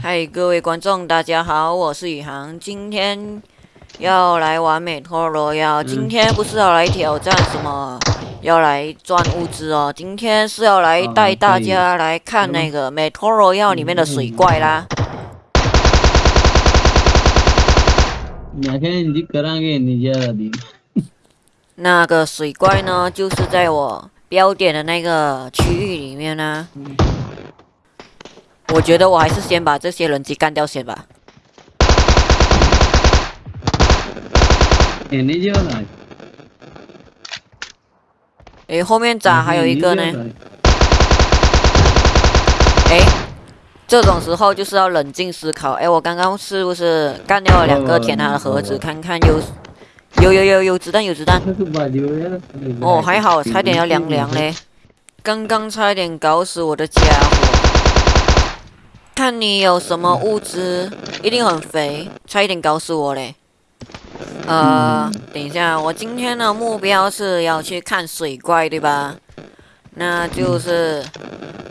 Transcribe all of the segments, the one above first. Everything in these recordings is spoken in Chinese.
嗨，各位观众，大家好，我是宇航，今天要来玩美托罗要今天不是要来挑战什么，要来赚物资哦，今天是要来带大家来看那个美托罗要里面的水怪啦。那个水怪呢，就是在我标点的那个区域里面呢。我觉得我还是先把这些人机干掉先吧。哎，后面咋还有一个呢？哎，这种时候就是要冷静思考。哎，我刚刚是不是干掉了两个填他的盒子？看看有有有有有子弹有子弹。哦，还好，差点要凉凉嘞，刚刚差点搞死我的家伙。看你有什么物资，一定很肥，差一点搞死我嘞。呃，等一下，我今天的目标是要去看水怪，对吧？那就是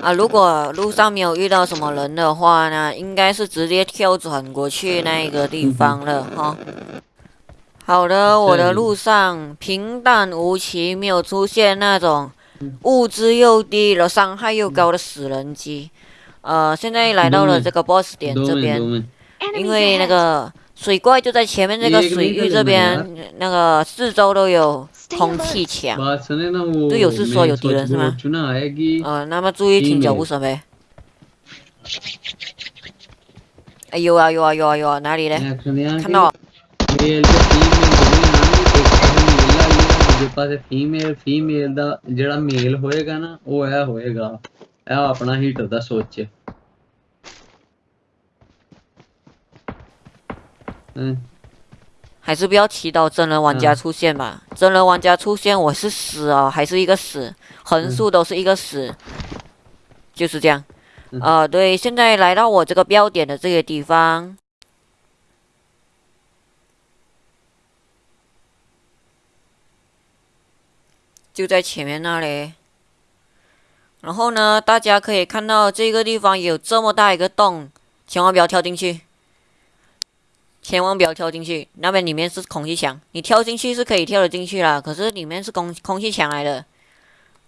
啊，如果路上没有遇到什么人的话呢，应该是直接跳转过去那个地方了哈。好的，我的路上平淡无奇，没有出现那种物资又低了、伤害又高的死人机。呃，现在来到了这个 boss 点这边，因为那个水怪就在前面这个水域这边，那个四周都有空气墙。队友是说有敌人是吗？呃，那么注意听脚步声呗。哎有啊有啊有啊有啊，哪里嘞？看到。ਇਹ ਆਪਣਾ ਹੀਟਰ ਦਾ ਸੋਚ 嗯，还是不要祈祷真人玩家出现吧。真人玩家出现，我是死哦，还是一个死，横竖都是一个死，就是这样。啊，对，现在来到我这个标点的这个地方，就在前面那里。 然后呢，大家可以看到这个地方有这么大一个洞，千万不要跳进去，千万不要跳进去。那边里面是空气墙，你跳进去是可以跳得进去啦，可是里面是空空气墙来的。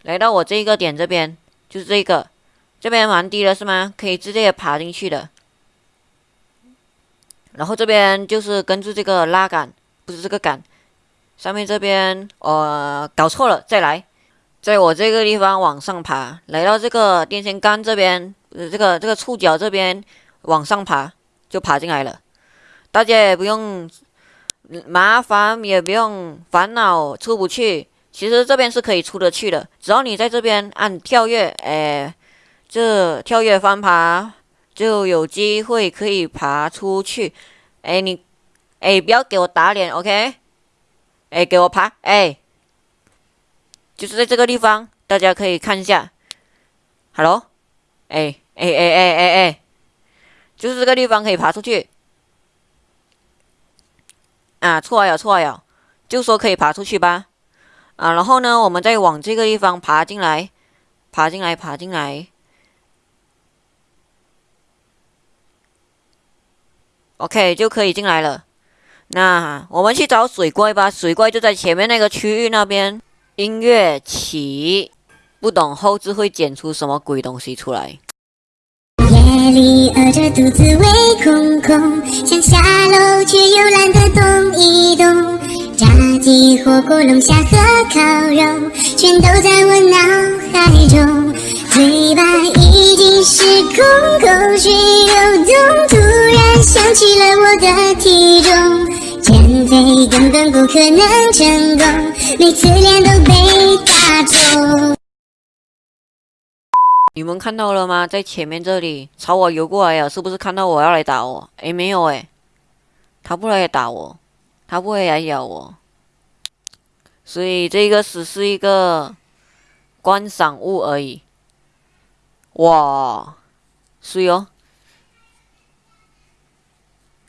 来到我这一个点这边，就是这个，这边蛮低的是吗？可以直接爬进去的。然后这边就是根据这个拉杆，不是这个杆，上面这边呃搞错了，再来。在我这个地方往上爬，来到这个电线杆这边，呃，这个这个触角这边往上爬，就爬进来了。大家也不用麻烦，也不用烦恼出不去。其实这边是可以出得去的，只要你在这边按跳跃，哎，这跳跃翻爬就有机会可以爬出去。哎，你，哎，不要给我打脸，OK？哎，给我爬，哎。就是在这个地方，大家可以看一下。Hello，哎哎哎哎哎哎，就是这个地方可以爬出去。啊，错了错了，就说可以爬出去吧。啊，然后呢，我们再往这个地方爬进来，爬进来，爬进来。OK，就可以进来了。那我们去找水怪吧，水怪就在前面那个区域那边。音乐起，不懂后置会剪出什么鬼东西出来。夜里饿着肚子胃空空，想下楼却又懒得动一动。炸鸡、火锅、龙虾和烤肉，全都在我脑海中。嘴巴已经失控，口水流动，突然想起了我的体重。减肥根本不可能成功，每次脸都被打中。你们看到了吗？在前面这里朝我游过来呀，是不是看到我要来打我？哎，没有哎，他不来打我，他不会来咬我，所以这个只是一个观赏物而已。哇，是哦。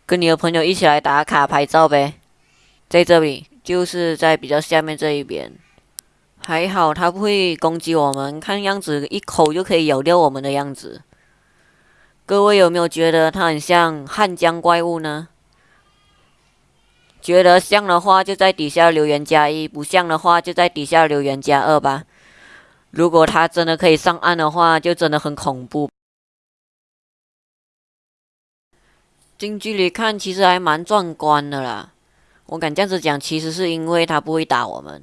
跟你的朋友一起来打卡拍照呗，在这里就是在比较下面这一边，还好他不会攻击我们，看样子一口就可以咬掉我们的样子。各位有没有觉得它很像汉江怪物呢？觉得像的话，就在底下留言加一；不像的话，就在底下留言加二吧。如果它真的可以上岸的话，就真的很恐怖。近距离看，其实还蛮壮观的啦。我敢这样子讲，其实是因为它不会打我们。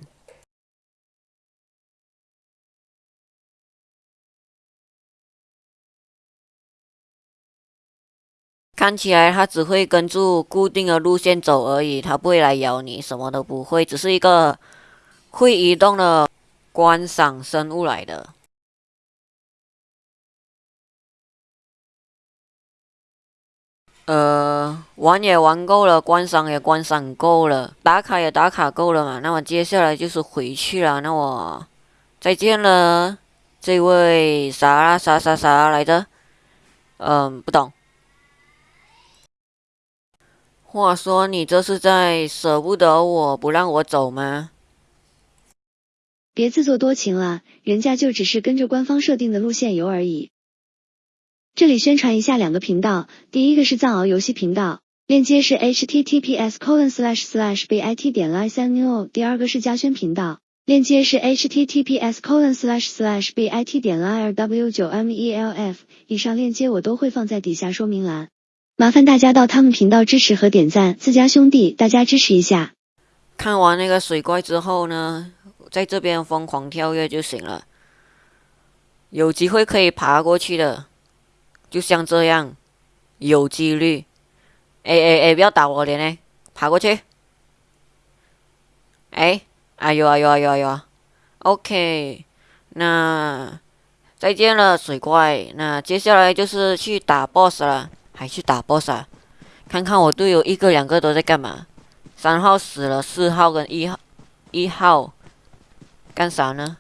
看起来它只会跟住固定的路线走而已，它不会来咬你，什么都不会，只是一个会移动的观赏生物来的。呃，玩也玩够了，观赏也观赏够了，打卡也打卡够了嘛。那么接下来就是回去了。那我再见了，这位啥啥啥啥来着？嗯，不懂。话说，你这是在舍不得我不让我走吗？别自作多情了，人家就只是跟着官方设定的路线游而已。这里宣传一下两个频道，第一个是藏獒游戏频道，链接是 https colon slash slash bit 点 liceneo；第二个是嘉轩频道，链接是 https colon slash slash bit 点 l i r w 九 m e l f。以上链接我都会放在底下说明栏。麻烦大家到他们频道支持和点赞，自家兄弟，大家支持一下。看完那个水怪之后呢，在这边疯狂跳跃就行了。有机会可以爬过去的，就像这样，有几率。哎哎哎，不要打我脸嘞！爬过去。哎，哎呦哎呦哎呦哎呦！OK，那再见了水怪。那接下来就是去打 BOSS 了。还去打 boss 啊？看看我队友一个两个都在干嘛？三号死了，四号跟一号一号干啥呢？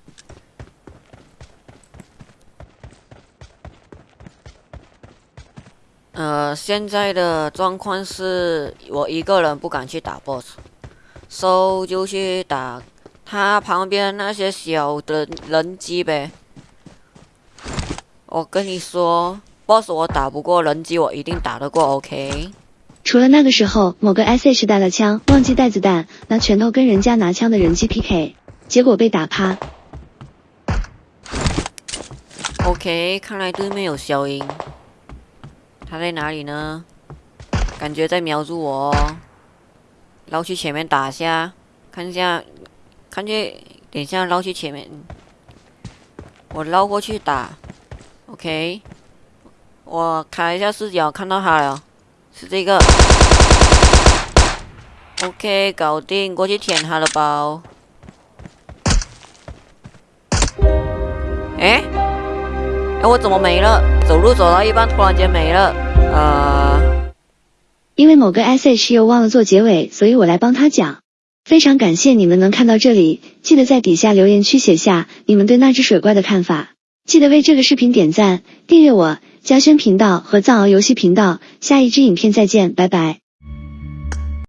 呃，现在的状况是我一个人不敢去打 boss，so 就去打他旁边那些小的人机呗。我跟你说。boss 我打不过，人机我一定打得过，OK。除了那个时候某个 sh 带了枪，忘记带子弹，拿拳头跟人家拿枪的人机 PK，结果被打趴。OK，看来对面有消音，他在哪里呢？感觉在瞄住我，哦绕去前面打下，看一下，看见，等一下绕去前面，我绕过去打，OK。我开一下视角，看到他了，是这个。OK，搞定，过去舔他的包。哎，哎，我怎么没了？走路走到一半，突然间没了。呃，因为某个 sh 又忘了做结尾，所以我来帮他讲。非常感谢你们能看到这里，记得在底下留言区写下你们对那只水怪的看法。记得为这个视频点赞、订阅我。嘉轩频道和藏獒游戏频道，下一支影片再见，拜拜。